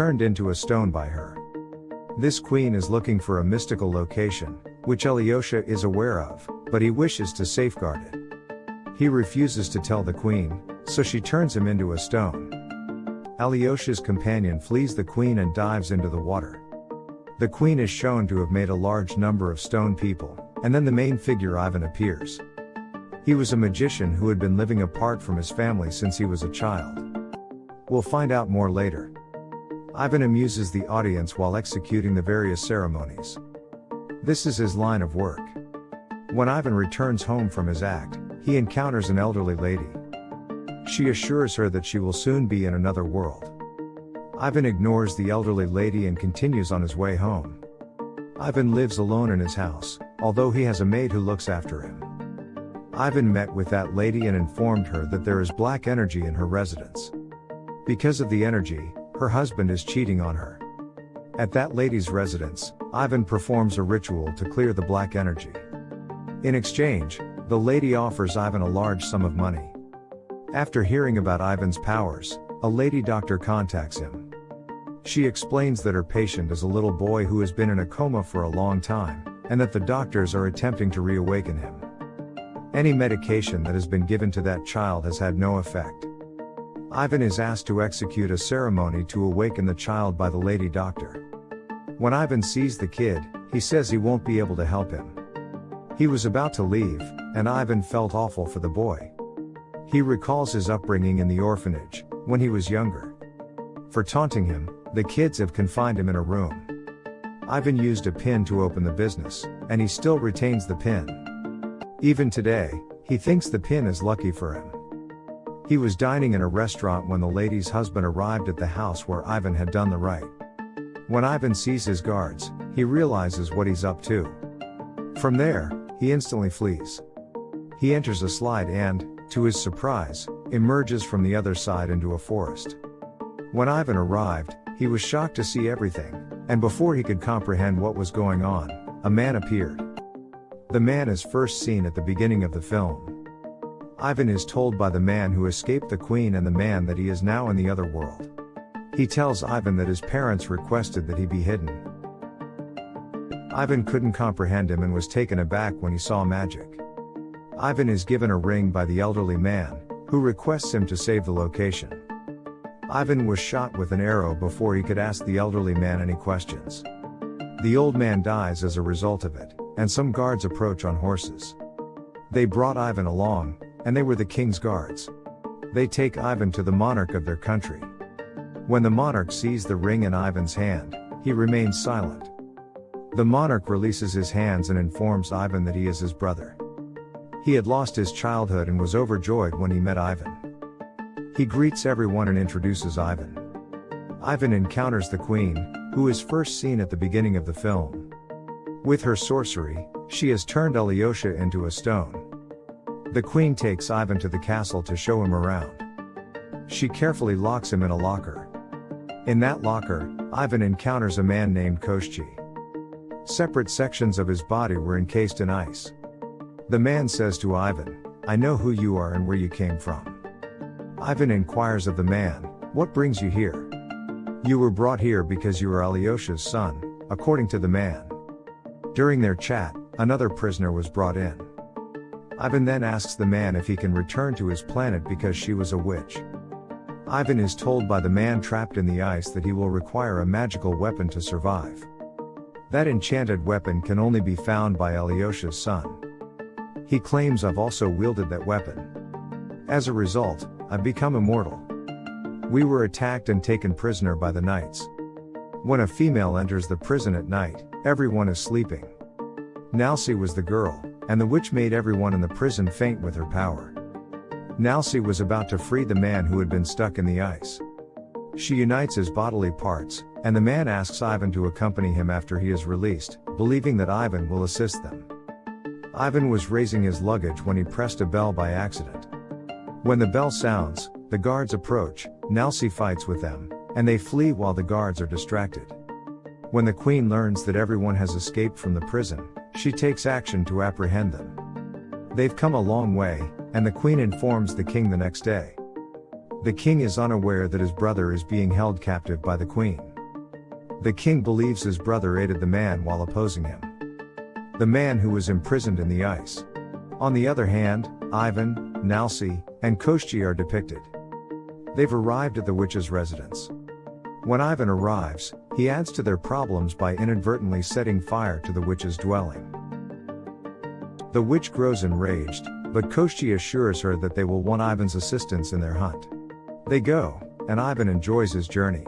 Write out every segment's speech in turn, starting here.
turned into a stone by her. This queen is looking for a mystical location, which Alyosha is aware of, but he wishes to safeguard it. He refuses to tell the queen, so she turns him into a stone. Alyosha's companion flees the queen and dives into the water. The queen is shown to have made a large number of stone people, and then the main figure Ivan appears. He was a magician who had been living apart from his family since he was a child. We'll find out more later. Ivan amuses the audience while executing the various ceremonies. This is his line of work. When Ivan returns home from his act, he encounters an elderly lady. She assures her that she will soon be in another world. Ivan ignores the elderly lady and continues on his way home. Ivan lives alone in his house, although he has a maid who looks after him. Ivan met with that lady and informed her that there is black energy in her residence. Because of the energy, her husband is cheating on her. At that lady's residence, Ivan performs a ritual to clear the black energy. In exchange, the lady offers Ivan a large sum of money. After hearing about Ivan's powers, a lady doctor contacts him. She explains that her patient is a little boy who has been in a coma for a long time, and that the doctors are attempting to reawaken him. Any medication that has been given to that child has had no effect. Ivan is asked to execute a ceremony to awaken the child by the lady doctor. When Ivan sees the kid, he says he won't be able to help him. He was about to leave, and Ivan felt awful for the boy. He recalls his upbringing in the orphanage, when he was younger. For taunting him, the kids have confined him in a room. Ivan used a pin to open the business, and he still retains the pin. Even today, he thinks the pin is lucky for him. He was dining in a restaurant when the lady's husband arrived at the house where Ivan had done the right. When Ivan sees his guards, he realizes what he's up to. From there, he instantly flees. He enters a slide and, to his surprise, emerges from the other side into a forest. When Ivan arrived, he was shocked to see everything, and before he could comprehend what was going on, a man appeared. The man is first seen at the beginning of the film. Ivan is told by the man who escaped the queen and the man that he is now in the other world. He tells Ivan that his parents requested that he be hidden. Ivan couldn't comprehend him and was taken aback when he saw magic. Ivan is given a ring by the elderly man, who requests him to save the location. Ivan was shot with an arrow before he could ask the elderly man any questions. The old man dies as a result of it, and some guards approach on horses. They brought Ivan along, and they were the king's guards. They take Ivan to the monarch of their country. When the monarch sees the ring in Ivan's hand, he remains silent. The monarch releases his hands and informs Ivan that he is his brother. He had lost his childhood and was overjoyed when he met Ivan. He greets everyone and introduces Ivan. Ivan encounters the queen, who is first seen at the beginning of the film. With her sorcery, she has turned Alyosha into a stone. The queen takes Ivan to the castle to show him around. She carefully locks him in a locker. In that locker, Ivan encounters a man named Koshchi. Separate sections of his body were encased in ice. The man says to Ivan, I know who you are and where you came from. Ivan inquires of the man, What brings you here? You were brought here because you are Alyosha's son, according to the man. During their chat, another prisoner was brought in. Ivan then asks the man if he can return to his planet because she was a witch. Ivan is told by the man trapped in the ice that he will require a magical weapon to survive. That enchanted weapon can only be found by Alyosha's son. He claims I've also wielded that weapon. As a result, I've become immortal. We were attacked and taken prisoner by the knights. When a female enters the prison at night, everyone is sleeping. Nalsi was the girl, and the witch made everyone in the prison faint with her power. Nalsi was about to free the man who had been stuck in the ice. She unites his bodily parts, and the man asks Ivan to accompany him after he is released, believing that Ivan will assist them. Ivan was raising his luggage when he pressed a bell by accident. When the bell sounds, the guards approach, Nalsi fights with them, and they flee while the guards are distracted. When the queen learns that everyone has escaped from the prison, she takes action to apprehend them. They've come a long way, and the queen informs the king the next day. The king is unaware that his brother is being held captive by the queen. The king believes his brother aided the man while opposing him. The man who was imprisoned in the ice. On the other hand, Ivan, Nalsi, and Koshchi are depicted. They've arrived at the witch's residence. When Ivan arrives, he adds to their problems by inadvertently setting fire to the witch's dwelling. The witch grows enraged, but Koshchi assures her that they will want Ivan's assistance in their hunt. They go, and Ivan enjoys his journey.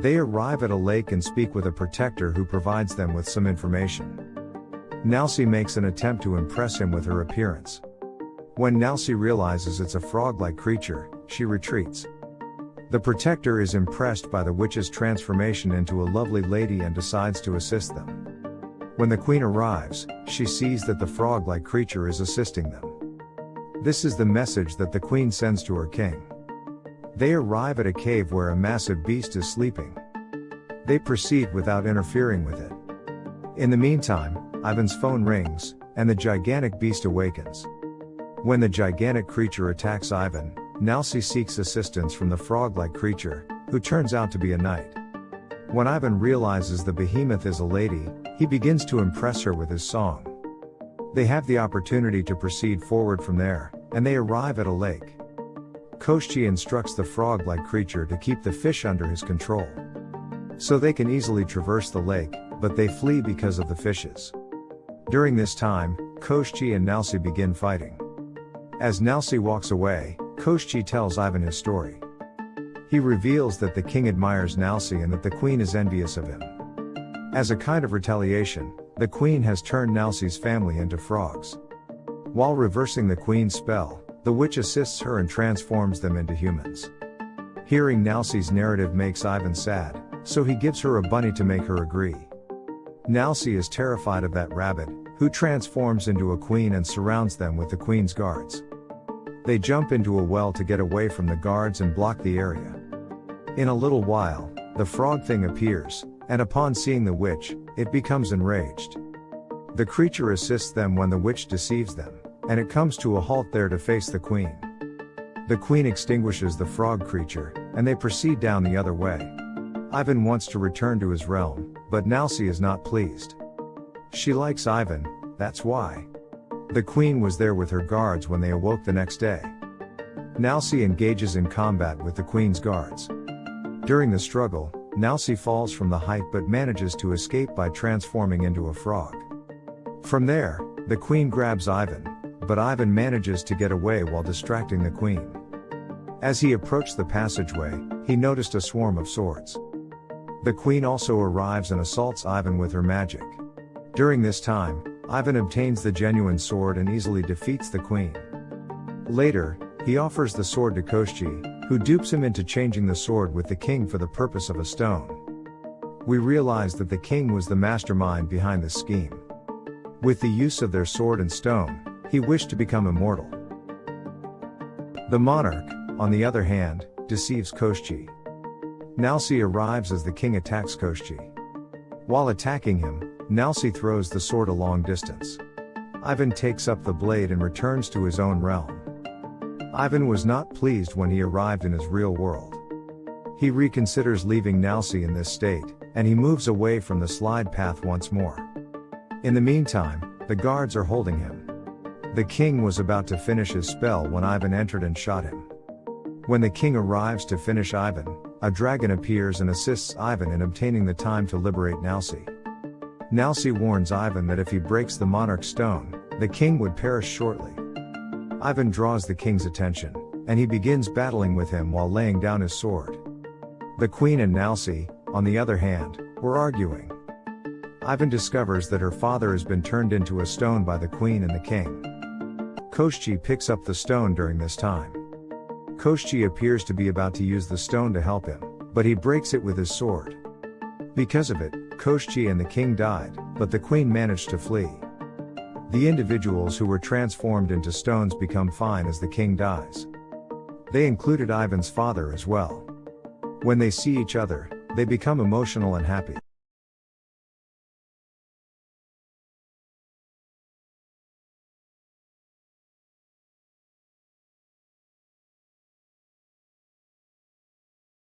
They arrive at a lake and speak with a protector who provides them with some information. Nalsi makes an attempt to impress him with her appearance. When Nalsi realizes it's a frog-like creature, she retreats. The protector is impressed by the witch's transformation into a lovely lady and decides to assist them. When the queen arrives, she sees that the frog-like creature is assisting them. This is the message that the queen sends to her king. They arrive at a cave where a massive beast is sleeping. They proceed without interfering with it. In the meantime, Ivan's phone rings, and the gigantic beast awakens. When the gigantic creature attacks Ivan, Nalsi seeks assistance from the frog-like creature, who turns out to be a knight. When Ivan realizes the behemoth is a lady, he begins to impress her with his song. They have the opportunity to proceed forward from there, and they arrive at a lake. Koshchi instructs the frog-like creature to keep the fish under his control. So they can easily traverse the lake, but they flee because of the fishes. During this time, Koshchi and Nalsi begin fighting. As Nalsi walks away, Koshchi tells Ivan his story. He reveals that the king admires Nalsi and that the queen is envious of him. As a kind of retaliation, the queen has turned Nalsi's family into frogs. While reversing the queen's spell, the witch assists her and transforms them into humans. Hearing Nalsi's narrative makes Ivan sad, so he gives her a bunny to make her agree. Nalsi is terrified of that rabbit, who transforms into a queen and surrounds them with the queen's guards. They jump into a well to get away from the guards and block the area. In a little while, the frog thing appears, and upon seeing the witch, it becomes enraged. The creature assists them when the witch deceives them, and it comes to a halt there to face the queen. The queen extinguishes the frog creature, and they proceed down the other way. Ivan wants to return to his realm, but Nalsi is not pleased. She likes Ivan, that's why. The queen was there with her guards when they awoke the next day. Nalsi engages in combat with the queen's guards. During the struggle, Nalsi falls from the height but manages to escape by transforming into a frog. From there, the queen grabs Ivan, but Ivan manages to get away while distracting the queen. As he approached the passageway, he noticed a swarm of swords. The queen also arrives and assaults Ivan with her magic. During this time, Ivan obtains the genuine sword and easily defeats the queen. Later, he offers the sword to Koshchi, who dupes him into changing the sword with the king for the purpose of a stone. We realize that the king was the mastermind behind this scheme. With the use of their sword and stone, he wished to become immortal. The monarch, on the other hand, deceives Koshchi. Nalsi arrives as the king attacks Koshchi. While attacking him, Nalsi throws the sword a long distance. Ivan takes up the blade and returns to his own realm. Ivan was not pleased when he arrived in his real world. He reconsiders leaving Nalsi in this state, and he moves away from the slide path once more. In the meantime, the guards are holding him. The king was about to finish his spell when Ivan entered and shot him. When the king arrives to finish Ivan, a dragon appears and assists Ivan in obtaining the time to liberate Nalsi. Nalsi warns Ivan that if he breaks the monarch's stone, the king would perish shortly. Ivan draws the king's attention, and he begins battling with him while laying down his sword. The queen and Nalsi, on the other hand, were arguing. Ivan discovers that her father has been turned into a stone by the queen and the king. Koshchi picks up the stone during this time. Koshchi appears to be about to use the stone to help him, but he breaks it with his sword. Because of it, Koshchi and the king died, but the queen managed to flee. The individuals who were transformed into stones become fine as the king dies. They included Ivan's father as well. When they see each other, they become emotional and happy.